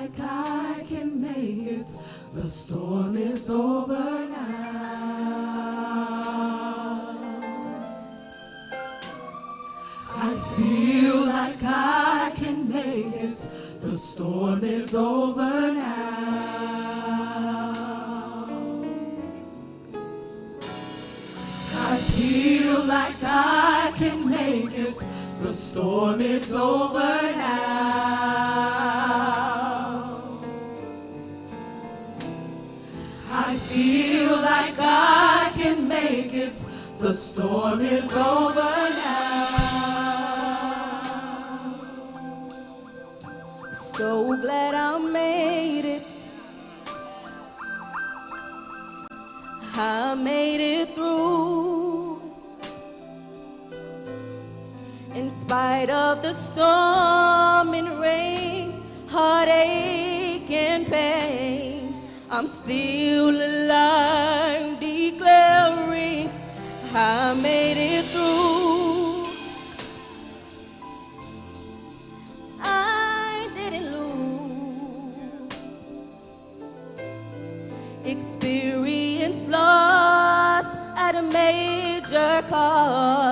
like I can make it. The storm is over now. I feel like I can make it. The storm is over now. I feel like I can make it. The storm is over now. Feel like I can make it. The storm is over now. So glad I made it. I made it through. In spite of the storm and rain, heartache and pain, I'm still alive, declaring I made it through. I didn't lose. Experience loss at a major cost.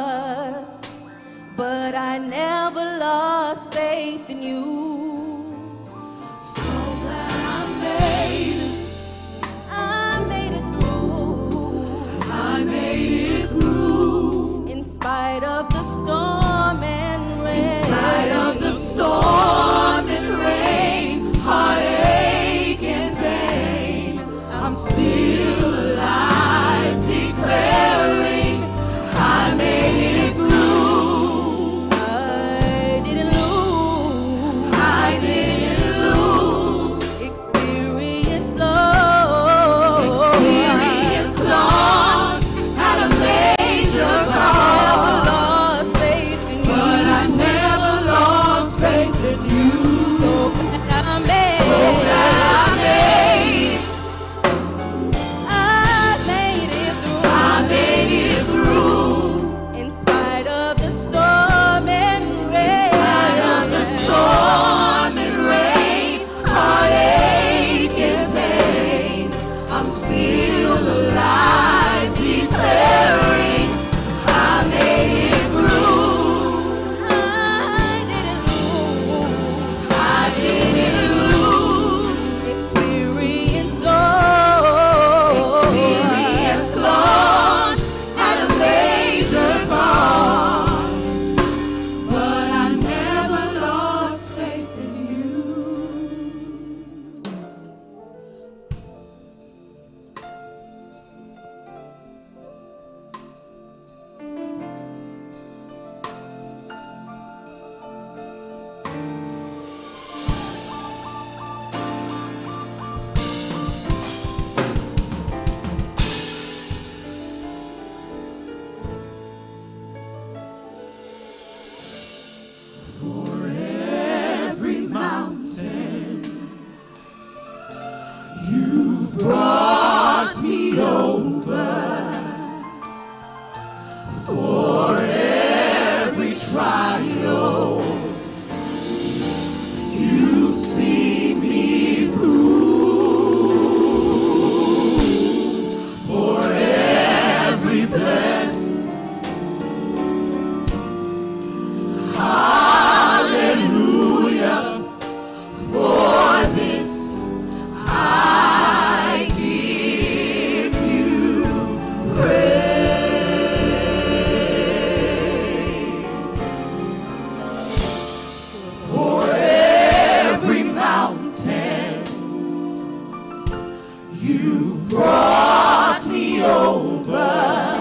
You brought me over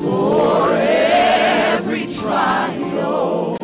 for every trial.